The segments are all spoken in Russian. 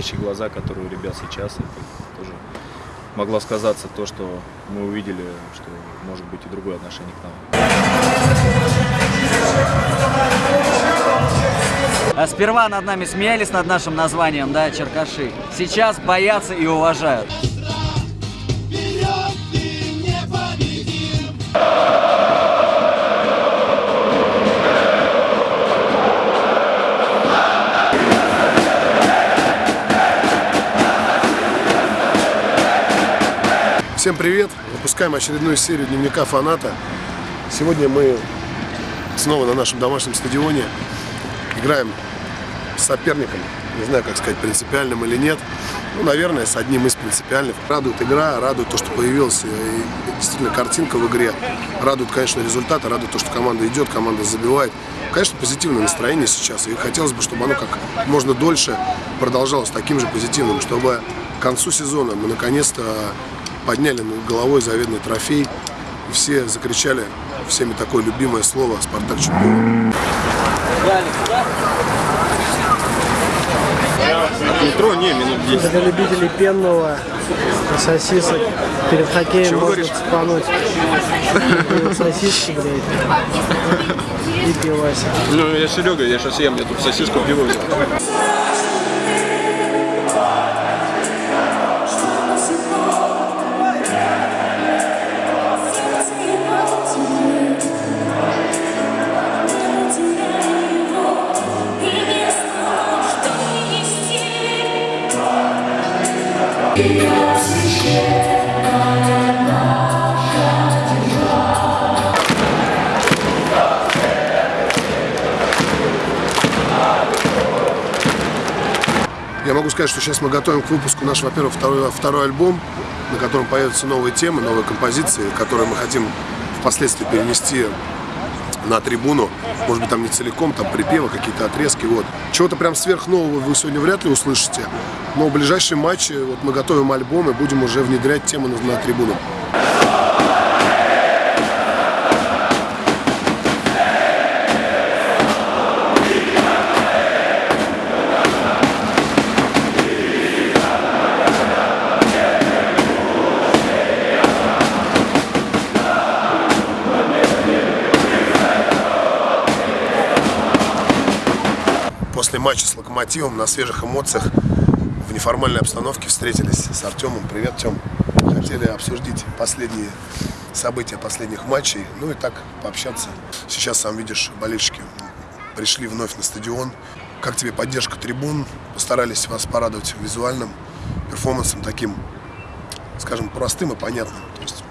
горящие глаза, которые у ребят сейчас, это тоже могло сказаться то, что мы увидели, что может быть и другое отношение к нам. А сперва над нами смеялись над нашим названием, да, Черкаши. Сейчас боятся и уважают. Всем привет! Выпускаем очередную серию дневника фаната. Сегодня мы снова на нашем домашнем стадионе играем с соперником. Не знаю, как сказать, принципиальным или нет. Ну, наверное, с одним из принципиальных. Радует игра, радует то, что появилась и действительно картинка в игре. Радует, конечно, результаты, радует то, что команда идет, команда забивает. Конечно, позитивное настроение сейчас. И хотелось бы, чтобы оно как можно дольше продолжалось таким же позитивным, чтобы к концу сезона мы наконец-то подняли над головой заветный трофей. И все закричали всеми такое любимое слово «Спартак чемпион». Метро не, минут 10. Для любителей пенного сосисок перед хоккеем Чего можно говоришь? цепануть сосиски, блядь, и пивасик. Ну, я Серега, я сейчас ем, я тут сосиску пиво взял. Сказать, что сейчас мы готовим к выпуску наш, во-первых, второй, второй альбом, на котором появятся новые темы, новые композиции, которые мы хотим впоследствии перенести на трибуну. Может быть, там не целиком, там припевы, какие-то отрезки. Вот. Чего-то прям сверхнового вы сегодня вряд ли услышите. Но в ближайшие матчи вот мы готовим альбом и будем уже внедрять темы на, на трибуну. Матча с Локомотивом на свежих эмоциях в неформальной обстановке встретились с Артемом. Привет, Тем. Хотели обсудить последние события последних матчей, ну и так пообщаться. Сейчас, сам видишь, болельщики пришли вновь на стадион. Как тебе поддержка трибун? Постарались вас порадовать визуальным перформансом таким, скажем, простым и понятным. То есть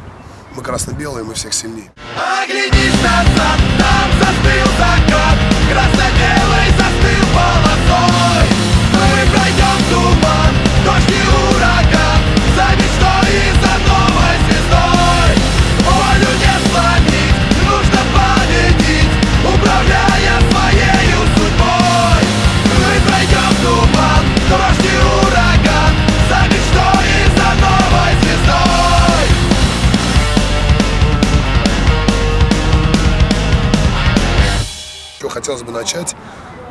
мы красно-белые, мы всех сильнее. Оглянись назад, там застыл закат Красно-белый Что хотелось бы начать,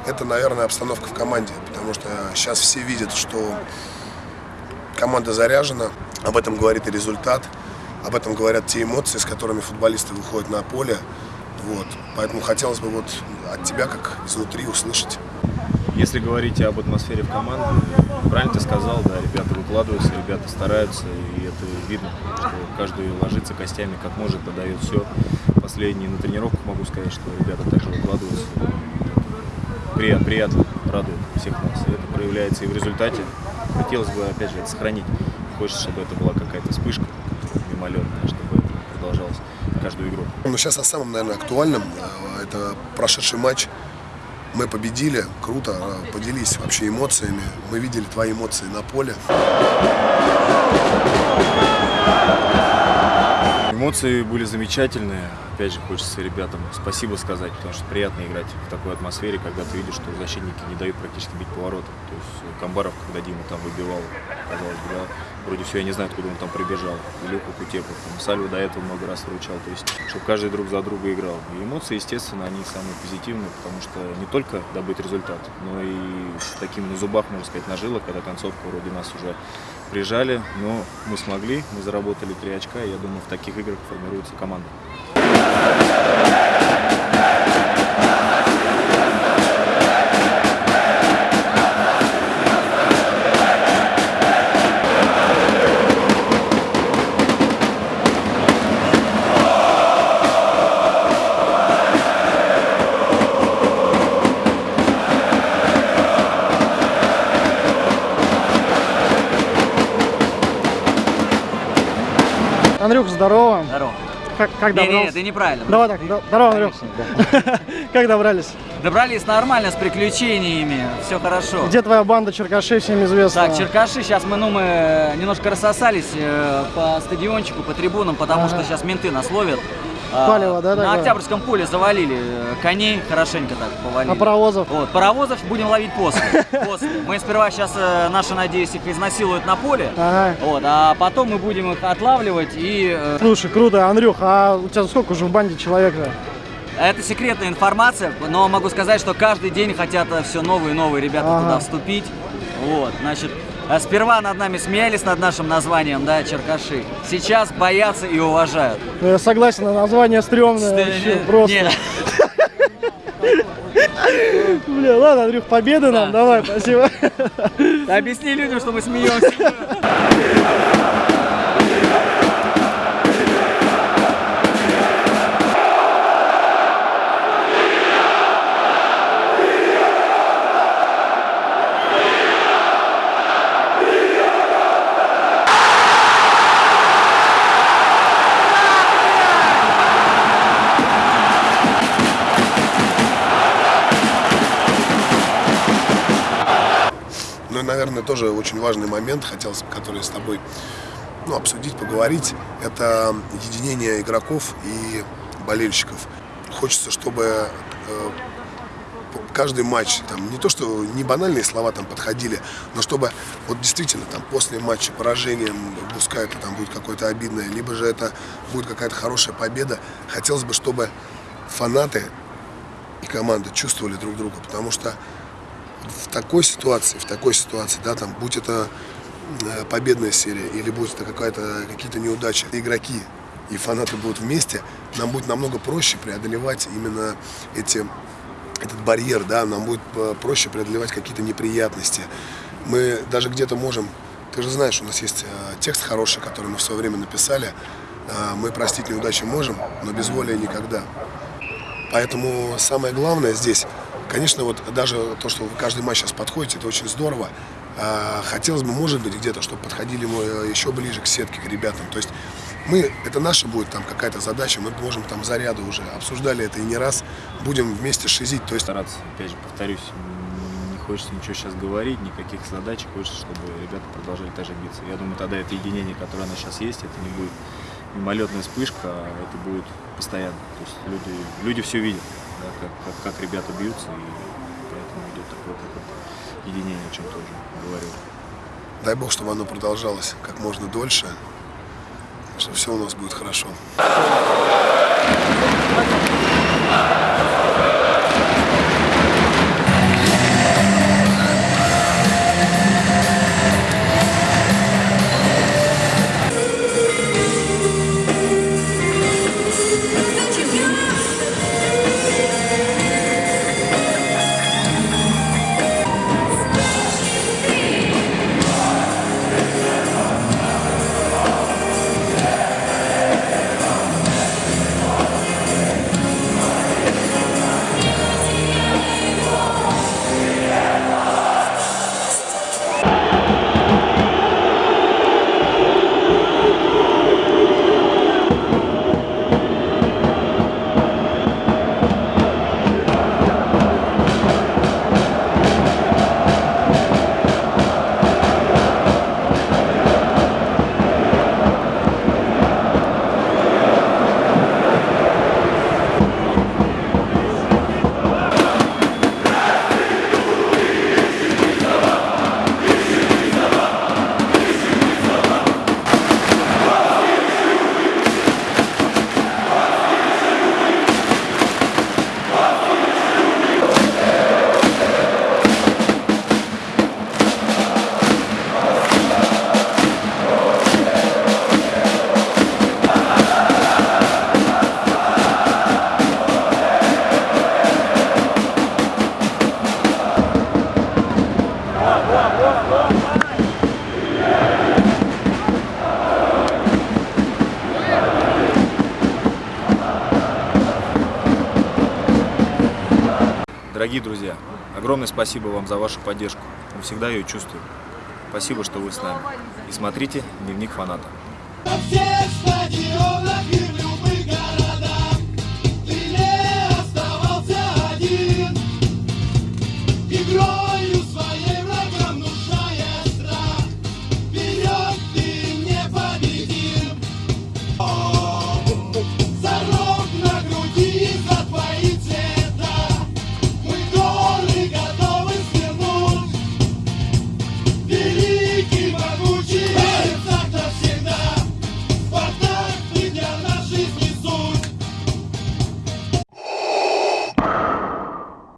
это, наверное, обстановка в команде, потому что сейчас все видят, что команда заряжена, об этом говорит и результат, об этом говорят те эмоции, с которыми футболисты выходят на поле. Вот. Поэтому хотелось бы вот от тебя, как изнутри, услышать. Если говорить об атмосфере в команде, правильно ты сказал, да, ребята выкладываются, ребята стараются, и это видно, что каждый ложится костями как может, подает все. Последние на тренировках могу сказать, что ребята также выкладываются. Приятно, приятно, радует всех нас. И это проявляется и в результате. Хотелось бы, опять же, это сохранить. Хочется, чтобы это была какая-то вспышка мимолетная, чтобы это продолжалось каждую игру. Но сейчас о самом, наверное, актуальном. Э, Это прошедший матч. Мы победили, круто, поделись вообще эмоциями. Мы видели твои эмоции на поле. Эмоции были замечательные. опять же, хочется ребятам спасибо сказать, потому что приятно играть в такой атмосфере, когда ты видишь, что защитники не дают практически бить поворотом. То есть э, Камбаров, когда Дима там выбивал, казалось бы, да, вроде все, я не знаю, откуда он там прибежал. Илюха Кутепов, там, Сальва до этого много раз выручал. То есть, чтобы каждый друг за друга играл. И эмоции, естественно, они самые позитивные, потому что не только добыть результат, но и с таким на зубах, можно сказать, на жилах, когда концовка вроде нас уже прижали, но мы смогли, мы заработали три очка, и я думаю, в таких играх формируется команда. Андрюх, здорово. Здорово. Как, как Не, не, добрался? ты неправильно. Давай так, здорово, Андрюх. Как добрались? Добрались нормально, с приключениями, все хорошо. Где твоя банда Черкашей, всем известна? Так, Черкаши, сейчас мы, ну, мы немножко рассосались э, по стадиончику, по трибунам, потому Ага. что сейчас менты нас ловят. А, Палево, да, На такое? Октябрьском поле завалили э, коней, хорошенько так повалили. А паровозов? Вот, паровозов будем ловить после. после. Мы сперва сейчас, э, наши, надеюсь, их изнасилуют на поле, Ага. вот, а потом мы будем их отлавливать и... э, Слушай, круто. Андрюх, а у тебя сколько уже в банде человек-то? Это секретная информация, но могу сказать, что каждый день хотят все новые и новые ребята Ага. туда вступить. Вот, значит, а сперва над нами смеялись над нашим названием, да, Черкаши. Сейчас боятся и уважают. Ну, я согласен, название стрёмное вообще, Не- просто. не, Бля, ладно, Андрюх, победы нам, давай, спасибо. Объясни людям, что мы смеемся. наверное, тоже очень важный момент, хотел, который с тобой ну, обсудить, поговорить, это единение игроков и болельщиков. Хочется, чтобы э, каждый матч, там, не то, что не банальные слова там подходили, но чтобы вот действительно там после матча поражением, пускай это там будет какое-то обидное, либо же это будет какая-то хорошая победа, хотелось бы, чтобы фанаты и команда чувствовали друг друга, потому что в такой ситуации, в такой ситуации, да, там, будь это э, победная серия или будь это какая-то, какие-то неудачи, игроки и фанаты будут вместе, нам будет намного проще преодолевать именно эти, этот барьер, да, нам будет э, проще преодолевать какие-то неприятности. Мы даже где-то можем, ты же знаешь, у нас есть э, текст хороший, который мы в свое время написали, мы простить неудачи можем, но без воли никогда. Поэтому самое главное здесь, конечно, вот даже то, что вы каждый матч сейчас подходите, это очень здорово. А, Хотелось бы, может быть, где-то, чтобы подходили мы э, еще ближе к сетке, к ребятам. То есть мы, это наша будет там какая-то задача, мы можем там заряды уже, обсуждали это и не раз, будем вместе шизить. То есть Стараться, опять же, повторюсь, не хочется ничего сейчас говорить, никаких задач, хочется, чтобы ребята продолжали также биться. Я думаю, тогда это единение, которое оно сейчас есть, это не будет мимолетная вспышка, а это будет постоянно. То есть люди, люди все видят, да, как, как, как ребята бьются, и поэтому идет такое какое-то единение, о чем тоже говорил. дай бог, чтобы оно продолжалось как можно дольше, что все у нас будет хорошо. Огромное спасибо вам за вашу поддержку. Мы всегда ее чувствуем. Спасибо, что вы с нами. И смотрите «Дневник фаната».